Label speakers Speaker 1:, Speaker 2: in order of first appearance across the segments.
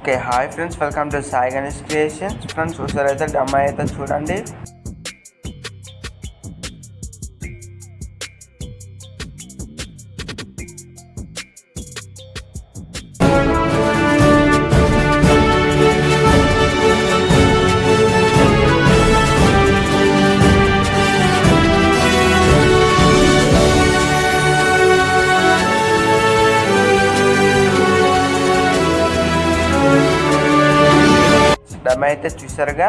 Speaker 1: Okay hi friends welcome to Sai Ganesh creations friends ఒకసారి అయితే డమ్మా అయితే చూడండి. చూసారుగా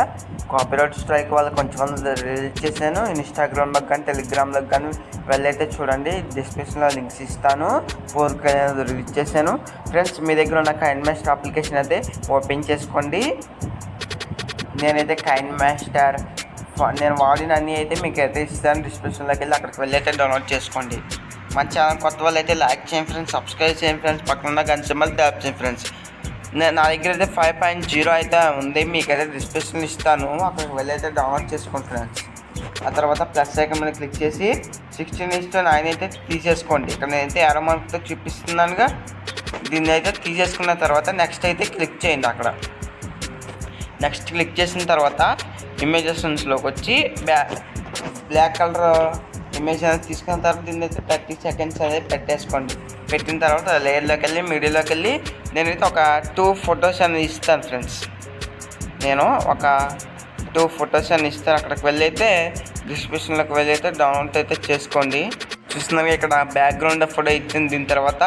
Speaker 1: కాపీరైట్ స్ట్రైక్ వాళ్ళు కొంచెం రిలీజ్ చేశాను. ఇన్స్టాగ్రామ్లో కానీ టెలిగ్రామ్లో కానీ వెళ్ళైతే చూడండి. డిస్క్రిప్షన్లో లింక్స్ ఇస్తాను. ఫోర్క్ అనేది రిలీజ్ చేశాను. ఫ్రెండ్స్ మీ దగ్గర ఉన్న కైండ్ మాస్టర్ అప్లికేషన్ అయితే ఓపెన్ చేసుకోండి. నేనైతే కైండ్ మాస్టర్ నేను వాడిన అన్నీ అయితే మీకు అయితే ఇస్తాను డిస్క్రిప్షన్లోకి వెళ్ళి అక్కడికి వెళ్ళైతే డౌన్లోడ్ చేసుకోండి. మన ఛానల్ కొత్త వాళ్ళు అయితే లైక్ చేయండి ఫ్రెండ్స్ సబ్స్క్రైబ్ చేయండి ఫ్రెండ్స్ పక్కన ఉన్న గంట సింబల్ ట్యాప్ చేయండి ఫ్రెండ్స్ నేను నా దగ్గర అయితే ఫైవ్ పాయింట్ జీరో అయితే ఉంది. మీకైతే డిస్క్రిప్షన్ ఇస్తాను. అక్కడికి వెళ్ళి అయితే డౌన్లోడ్ చేసుకోండి ఫ్రెండ్స్ ఆ తర్వాత ప్లస్ ఐకన్ మీద క్లిక్ చేసి సిక్స్టీన్ ఇస్టు నైన్ అయితే తీసేసుకోండి. ఇక్కడ నేనైతే ఎరో మార్క్తో చూపిస్తున్నానుగా. దీన్ని అయితే తీసేసుకున్న తర్వాత నెక్స్ట్ అయితే క్లిక్ చేయండి అక్కడ. నెక్స్ట్ క్లిక్ చేసిన తర్వాత ఇమేజెస్లోకి వచ్చి బ్యా బ్లాక్ కలర్ ఇమేజ్ అనేది తీసుకున్న తర్వాత దీన్ని అయితే థర్టీ సెకండ్స్ అనేది పెట్టేసుకోండి. పెట్టిన తర్వాత లేయర్లోకి వెళ్ళి మీడియాలోకి వెళ్ళి నేనైతే ఒక టూ ఫొటోస్ అనేది ఇస్తాను ఫ్రెండ్స్ నేను ఒక టూ ఫొటోస్ అని ఇస్తాను. అక్కడికి వెళ్ళి అయితే డిస్క్రిప్షన్లోకి వెళ్ళి అయితే డౌన్లోడ్ అయితే చేసుకోండి. చూస్తున్నాగా ఇక్కడ బ్యాక్గ్రౌండ్ ఫోటో ఇచ్చింది. దీని తర్వాత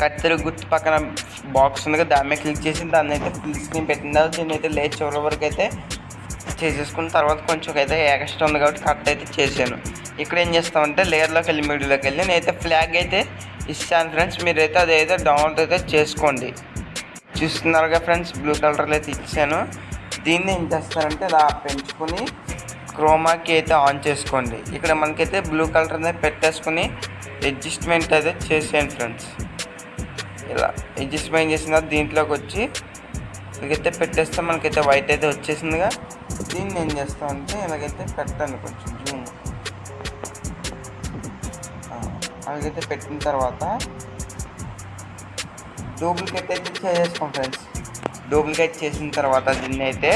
Speaker 1: కత్తెర గుర్తు పక్కన బాక్స్ ఉంది కదా దాని మీద క్లిక్ చేసి దాన్ని అయితే ఫుల్ స్క్రీన్ పెట్టిన తర్వాత దీన్ని అయితే లేచి చివరి వరకు అయితే చేసేసుకున్న తర్వాత కొంచెం అయితే ఎక్స్ట్రా ఉంది కాబట్టి కట్ అయితే చేశాను. ఇక్కడ ఏం చేస్తామంటే లేయర్లోకి వెళ్ళి మీడియాలోకి వెళ్ళి నేనైతే ఫ్లాగ్ అయితే ఇస్తాను ఫ్రెండ్స్. మీరైతే అదైతే డౌన్లోడ్ అయితే చేసుకోండి. చూస్తున్నారుగా ఫ్రెండ్స్ బ్లూ కలర్లో అయితే ఇచ్చాను. దీన్ని ఏం చేస్తారంటే ఇలా పెంచుకొని క్రోమాకి అయితే ఆన్ చేసుకోండి. ఇక్కడ మనకైతే బ్లూ కలర్ అనేది పెట్టేసుకుని అడ్జస్ట్మెంట్ అయితే చేసేయండి ఫ్రెండ్స్. ఇలా అడ్జస్ట్మెంట్ చేసిన తర్వాత దీంట్లోకి వచ్చి ఇలాగైతే పెట్టేస్తే మనకైతే వైట్ అయితే వచ్చేసిందిగా. దీన్ని ఏం చేస్తామంటే ఇలాగైతే పెట్టండి కొంచెం జూమ్ అలాగైతే పెట్టిన తర్వాత డూప్లికేట్ అయితే చేసేసుకోం ఫ్రెండ్స్. డూప్లికేట్ చేసిన తర్వాత దీన్ని అయితే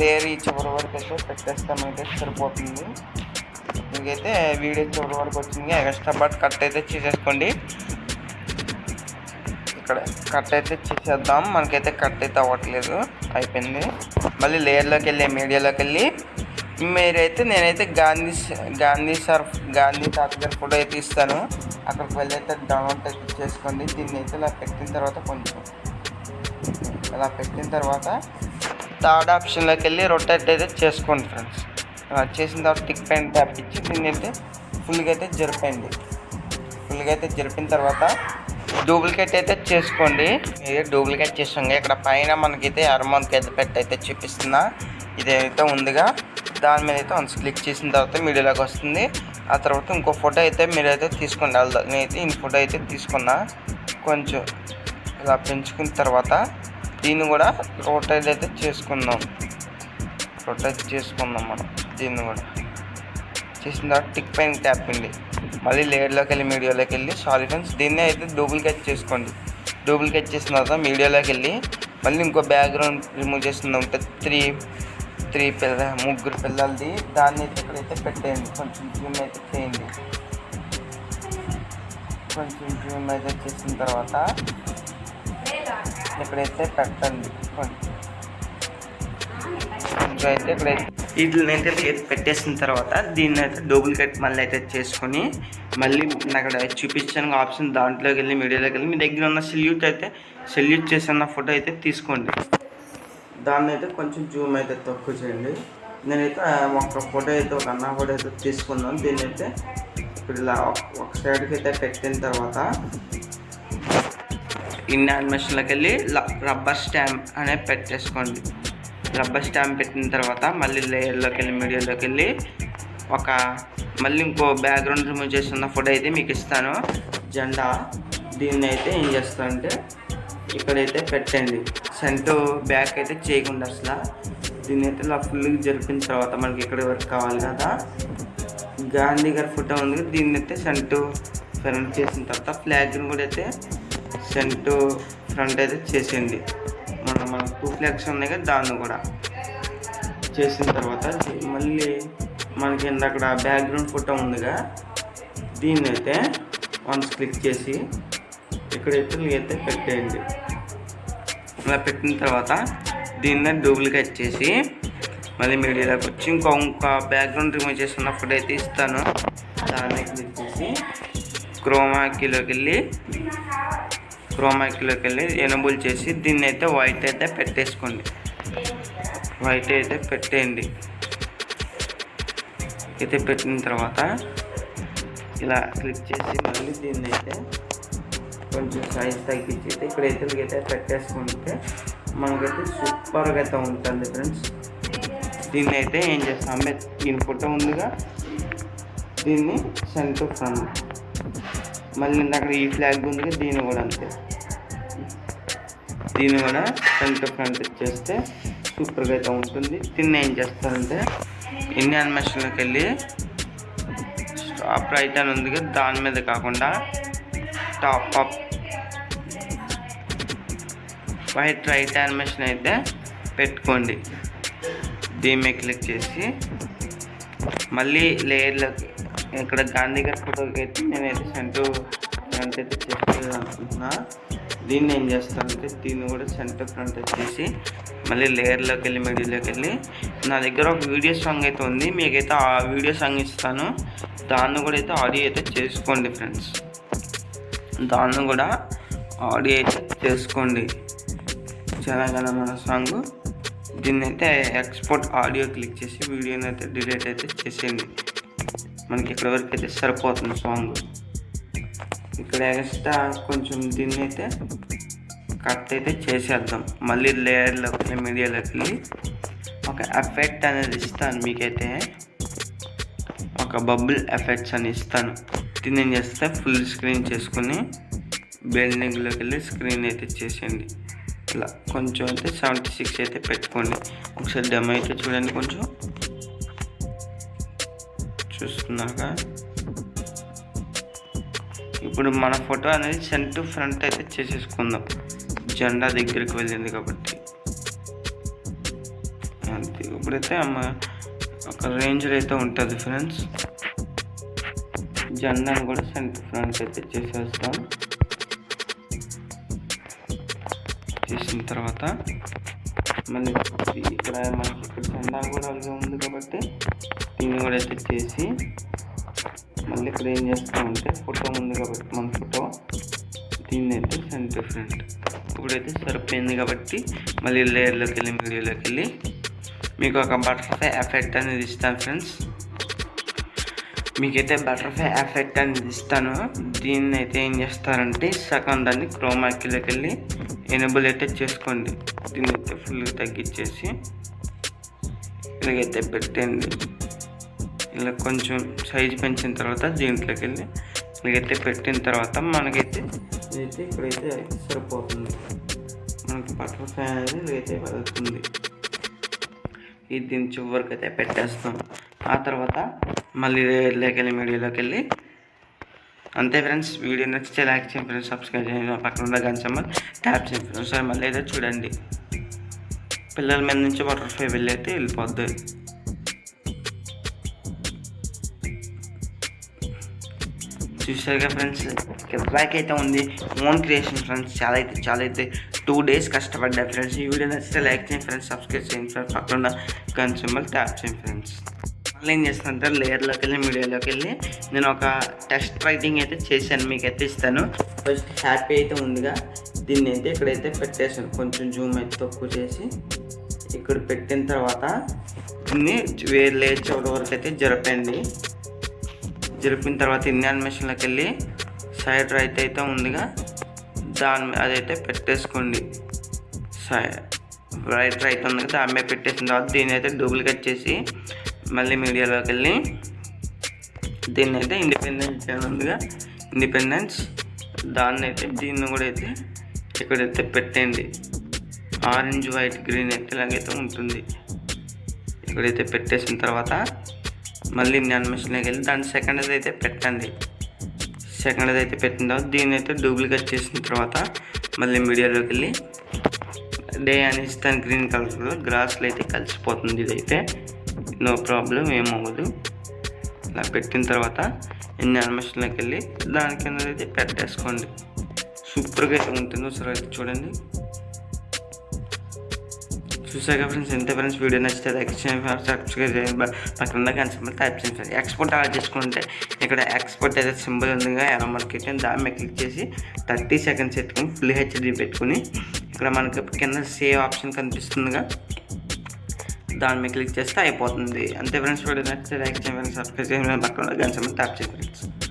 Speaker 1: లేయర్ ఈ చివరి వరకు అయితే పెట్టేస్తామైతే సరిపోతుంది. మీకైతే వీడియో చివరి వరకు వచ్చింది. ఎక్స్ట్రా బట్ కట్ అయితే చేసేసుకోండి. ఇక్కడ కట్ అయితే చేసేద్దాం. మనకైతే కట్ అయితే అవ్వట్లేదు. అయిపోయింది. మళ్ళీ లేయర్లోకి వెళ్ళి మీడియాలోకి వెళ్ళి మీరైతే నేనైతే గాంధీ గాంధీ సార్ గాంధీ తాత గారి ఫోటో అయితే ఇస్తాను. అక్కడికి వెళ్ళి అయితే డౌన్లోడ్ అయితే చేసుకోండి. దీన్ని అయితే ఇలా పెట్టిన తర్వాత కొంచెం ఇలా పెట్టిన తర్వాత థర్డ్ ఆప్షన్లోకి వెళ్ళి రొటేట్ అయితే చేసుకోండి ఫ్రెండ్స్. అలా చేసిన తర్వాత టిక్ పెయింట్ ట్యాప్ ఇచ్చి దీన్ని అయితే ఫుల్గా అయితే జరిపండి ఫుల్గా అయితే జరిపిన తర్వాత డూప్లికేట్ అయితే చేసుకోండి. ఇది డూప్లికేట్ చేసాం ఇక్కడ పైన మనకైతే అరమౌంట్కి అయితే పెట్టి అయితే చూపిస్తున్నా. ఇదైతే ఉందిగా. దాని మీద అయితే వన్స్ క్లిక్ చేసిన తర్వాత మీడియాలోకి వస్తుంది. ఆ తర్వాత ఇంకో ఫోటో అయితే మీరైతే తీసుకోండి వెళ్దాం నేనైతే ఈ ఫోటో అయితే తీసుకున్నా. కొంచెం ఇలా పెంచుకున్న తర్వాత దీన్ని కూడా రొటేట్ అయితే చేసుకుందాం. రొటేట్ చేసుకుందాం మనం దీన్ని కూడా. చేసిన తర్వాత టిక్ పైన ట్యాప్ అండి మళ్ళీ లేయర్లోకి వెళ్ళి మీడియాలోకి వెళ్ళి సారీ ఫ్రెండ్స్ దీన్నే అయితే డూప్లికేట్ చేసుకోండి. డూప్లికేట్ చేసిన తర్వాత మీడియాలోకి వెళ్ళి మళ్ళీ ఇంకో బ్యాక్గ్రౌండ్ రిమూవ్ చేస్తుంది ఉంటుంది త్రీ త్రీ పిల్ల ముగ్గురు పిల్లలది. దాన్ని అయితే ఇక్కడైతే పెట్టేయండి. కొంచెం జూమ్ అయితే చేయండి. కొంచెం జూమ్ అయితే చేసిన తర్వాత ఇక్కడైతే పెట్టండి. కొంచెం అయితే ఇక్కడైతే వీటిని అయితే పెట్టేసిన తర్వాత దీన్ని అయితే డూప్లికేట్ మళ్ళీ అయితే చేసుకొని మళ్ళీ అక్కడ చూపించాను ఆప్షన్ దాంట్లోకి వెళ్ళి మీడియాలోకి వెళ్ళి. మీ దగ్గర ఉన్న సెల్యూట్ అయితే సెల్యూట్ చేసిన ఫోటో అయితే తీసుకోండి. దాన్ని అయితే కొంచెం జూమ్ అయితే తక్కువ చేయండి. నేనైతే ఒక ఫోటో అయితే ఒక అన్న ఫోటో అయితే తీసుకున్నాను దీన్ని అయితే ఇప్పుడు ఇలా ఒక సైడ్కి అయితే పెట్టిన తర్వాత ఇన్ యానిమేషన్లోకి వెళ్ళి రబ్బర్ స్టాంప్ అనేది పెట్టేసుకోండి. రబ్బర్ స్టాంప్ పెట్టిన తర్వాత మళ్ళీ లేయర్లోకి వెళ్ళి మీడియాలోకి వెళ్ళి ఒక మళ్ళీ ఇంకో బ్యాక్గ్రౌండ్ రిమూవ్ చేస్తున్న ఫోటో అయితే మీకు ఇస్తాను. జెండా దీన్ని అయితే ఏం చేస్తానంటే ఇక్కడైతే పెట్టండి. సెంట్ బ్యాక్ అయితే చేయకుండా అసలు. దీన్ని అయితే ఇలా ఫుల్గా జరిపిన తర్వాత మనకి ఇక్కడ వరకు కావాలి కదా. గాంధీ గారి ఫోటో ఉంది దీన్ని అయితే సెంటు ఫ్రంట్ చేసిన తర్వాత ఫ్లాగ్ని కూడా అయితే సెంటు ఫ్రంట్ అయితే చేసేయండి. మన మన టూ ఫ్లాగ్స్ ఉన్నాయి కదా దాన్ని కూడా చేసిన తర్వాత మళ్ళీ మనకి అక్కడ బ్యాక్గ్రౌండ్ ఫోటో ఉందిగా దీన్ని అయితే వన్స్ క్లిక్ చేసి ఇక్కడైతే అయితే పెట్టేయండి. అలా పెట్టిన తర్వాత దీన్ని డూప్లికేట్ చేసి మళ్ళీ మీడియాలోకి వచ్చి ఇంకో ఇంకో బ్యాక్గ్రౌండ్ రిమూవ్ చేసిన ఫోటో అయితే ఇస్తాను. దాన్ని క్లిక్ చేసి క్రోమాకీలోకి వెళ్ళి క్రోమాకీలోకి వెళ్ళి ఎనబుల్ చేసి దీన్ని అయితే వైట్ అయితే పెట్టేసుకోండి. వైట్ అయితే పెట్టేయండి. అయితే పెట్టిన తర్వాత ఇలా క్లిక్ చేసి మళ్ళీ దీన్ని అయితే కొంచెం సైజ్ తగ్గించి అయితే ఇక్కడైతే అయితే పెట్టేసుకుంటే మనకైతే సూపర్గా అయితే ఉంటుంది ఫ్రెండ్స్ దీన్ని అయితే ఏం చేస్తాం? దీని ఫోటో ఉందిగా దీన్ని సెంటర్ ఫ్రంట్ మళ్ళీ అక్కడ ఈ ఫ్లాగ్ ఉందిగా దీన్ని కూడా అంతే. దీన్ని కూడా సెంటర్ ఫ్రంట్ చేస్తే సూపర్గా అయితే ఉంటుంది. దీన్ని ఏం చేస్తారంటే ఇండియన్ మెషన్లోకి వెళ్ళి స్టాప్ రైట్ అని ఉంది దాని మీద కాకుండా top up white right animation అయితే పెట్టుకోండి దీని మీద క్లిక్ చేసి. మళ్ళీ లేయర్లోకి ఇక్కడ గాంధీ గారి ఫోటోకి అయితే నేనైతే సెంటర్ ఫ్రంట్ అయితే చేసేది అనుకుంటున్నా దీన్ని ఏం చేస్తానంటే దీన్ని కూడా సెంటర్ ఫ్రంట్ వచ్చేసి మళ్ళీ లేయర్లోకి వెళ్ళి మిడిల్లోకి వెళ్ళి నా దగ్గర ఒక వీడియో సాంగ్ అయితే ఉంది మీకైతే ఆ వీడియో సాంగ్ ఇస్తాను దాన్ని కూడా అయితే ఆడియో అయితే చేసుకోండి ఫ్రెండ్స్ దాన్ని కూడా ఆడియో చేసుకోండి. తెలంగాణ మన సాంగ్. దీన్ని అయితే ఎక్స్పోర్ట్ ఆడియో క్లిక్ చేసి వీడియోని అయితే డిలీట్ అయితే చేసేయండి. మనకి ఇక్కడ వరకు అయితే సరిపోతుంది సాంగ్. ఇక్కడ ఎక్స్ట్రా కొంచెం దీన్ని అయితే కట్ అయితే చేసేద్దాం. మళ్ళీ లేయర్లోకి వెళ్ళి మీడియాలోకి వెళ్ళి ఒక ఎఫెక్ట్ అనేది ఇస్తాను మీకైతే. ఒక బబుల్ ఎఫెక్ట్స్ అని ఇస్తాను. దీన్ని ఏం చేస్తే? ఫుల్ స్క్రీన్ చేసుకుని బిల్డింగ్లోకి వెళ్ళి స్క్రీన్ అయితే చేసేయండి. ఇలా కొంచెం అయితే సెవెంటీ సిక్స్ అయితే పెట్టుకోండి. ఒకసారి డెమ్ అయితే చూడండి కొంచెం. చూస్తున్నాక ఇప్పుడు మన ఫోటో అనేది సెంట్ ఫ్రంట్ అయితే చేసేసుకుందాం. జెండా దగ్గరికి వెళ్ళింది కాబట్టి. అంతే. ఇప్పుడైతే అమ్మ ఒక రేంజ్లో అయితే ఉంటుంది ఫ్రెండ్స్ జెండాను కూడా సెంటర్ ఫ్రంట్ అయితే వస్తాం చేసిన తర్వాత మళ్ళీ ఇక్కడ మనకి ఇక్కడ జెండా కూడా అలాగే ఉంది కాబట్టి దీన్ని కూడా అయితే చేసి మళ్ళీ ఇక్కడ ఏం చేస్తామంటే ఫోటో ఉంది కాబట్టి మన ఫోటో దీన్ని అయితే సెంటర్ ఫ్రంట్. ఇప్పుడైతే సరిపోయింది కాబట్టి మళ్ళీ లేయర్లోకి వెళ్ళి మీడియోలోకి వెళ్ళి మీకు ఒక బటర్ఫ్లై ఎఫెక్ట్ అనేది ఇస్తాను ఫ్రెండ్స్. మీకైతే బటర్ఫ్లై ఎఫెక్ట్ అనేది ఇస్తాను. దీన్ని అయితే ఏం చేస్తారంటే సగం దాన్ని క్రోమాకిలోకి వెళ్ళి ఎనబుల్ అయితే చేసుకోండి. దీన్ని అయితే ఫుల్గా తగ్గించేసి ఇలాగైతే పెట్టండి ఇలా కొంచెం సైజ్ పెంచిన తర్వాత దీంట్లోకి వెళ్ళి ఇలాగైతే పెట్టిన తర్వాత మనకైతే ఇదైతే ఇక్కడైతే సరిపోతుంది. మనకి బటర్ఫ్లై అనేది ఇలాగైతే వెళ్తుంది ఇది దీని చివరికి అయితే పెట్టేస్తాం. ఆ తర్వాత మళ్ళీ లేకి వెళ్ళి మీడియాలోకి వెళ్ళి అంతే ఫ్రెండ్స్ వీడియో నచ్చితే లైక్ చేయండి ఫ్రెండ్స్ సబ్స్క్రైబ్ చేయండి. పక్కన ఉన్న గంచమ్మ ట్యాప్ చేయండి ఫ్రెండ్స్. సరే మళ్ళీ అయితే చూడండి. పిల్లల మీద నుంచి బటర్ఫ్లై వెళ్ళి అయితే వెళ్ళిపోద్ది. చూసారుగా ఫ్రెండ్స్ బ్యాక్ అయితే ఉంది. ఓన్ క్రియేషన్ ఫ్రెండ్స్ చాలా అయితే చాలా అయితే టూ డేస్ కష్టపడ్డా ఫ్రెండ్స్. ఈ వీడియో నచ్చితే లైక్ చేయండి ఫ్రెండ్స్ సబ్స్క్రైబ్ చేయండి ఫ్రెండ్స్. పక్కన గన్ సింబల్ ట్యాప్ చేయండి ఫ్రెండ్స్. మళ్ళీ ఏం చేస్తానంటే లేయర్లోకి వెళ్ళి మీడియాలోకి వెళ్ళి నేను ఒక టెస్ట్ రైటింగ్ అయితే చేశాను మీకు అయితే ఇస్తాను. ఫస్ట్ హ్యాపీ అయితే ఉందిగా. దీన్ని అయితే ఇక్కడైతే పెట్టేసాను కొంచెం జూమ్ అయితే తక్కువ చేసి ఇక్కడ పెట్టిన తర్వాత దీన్ని వేరే లేయర్ చోట వరకు అయితే జరపండి జరిపిన తర్వాత ఇండియన్ మెషిన్లోకి వెళ్ళి సైడ్ రైట్ అయితే ఉందిగా. దాని అదైతే పెట్టేసుకోండి. సై రైట్ రైట్ ఉంది కదా దాని మీద పెట్టేసిన తర్వాత దీన్ని అయితే డూప్లికేట్ చేసి మళ్ళీ మీడియాలోకి వెళ్ళి దీన్ని అయితే ఇండిపెండెన్స్ ఉందిగా ఇండిపెండెన్స్ దాన్ని అయితే దీన్ని కూడా అయితే ఇక్కడైతే పెట్టండి ఆరెంజ్ వైట్ గ్రీన్ అయితే ఇలాగైతే ఉంటుంది. ఇక్కడైతే పెట్టేసిన తర్వాత మళ్ళీ నేను వెళ్ళి దాని సెకండ్ అయితే పెట్టండి. సెకండ్ అయితే పెట్టిన తర్వాత దీన్ని అయితే డూప్లికేట్ చేసిన తర్వాత మళ్ళీ మీడియాలోకి వెళ్ళి డే అనేసి దాని గ్రీన్ కలర్లో గ్రాస్లో అయితే కలిసిపోతుంది ఇదైతే. నో ప్రాబ్లం ఏమవ్వదు ఇలా పెట్టిన తర్వాత ఎన్ని అనిమేషన్లోకి వెళ్ళి దాని కింద అయితే పెట్టేసుకోండి. సూపర్గా అయితే ఉంటుంది ఒకసారి అయితే చూడండి. చూసాక ఫ్రెండ్స్ ఎంత ఫ్రెండ్స్ వీడియో నచ్చితే లైక్ చేయండి సబ్స్క్రైబ్ చేయండి. పక్కన టైప్ చేయండి ఎక్స్పోర్ట్ ఆర్డర్ చేసుకుంటే ఇక్కడ ఎక్స్పోర్ట్ అయితే సింబల్ ఉందిగా ఎలా మార్కెట్ దాని మీద క్లిక్ చేసి థర్టీ సెకండ్స్ పెట్టుకుని ఫుల్ హెచ్డి పెట్టుకుని ఇక్కడ మనకి కింద సేవ్ ఆప్షన్ కనిపిస్తుందిగా. దాని మీద క్లిక్ చేస్తే అయిపోతుంది. అంతే ఫ్రెండ్స్ వీడియో నచ్చితే లైక్ చేయండి సబ్స్క్రైబ్ చేయండి పక్కన గంట ట్యాప్ చేయండి. ఫ్రెండ్స్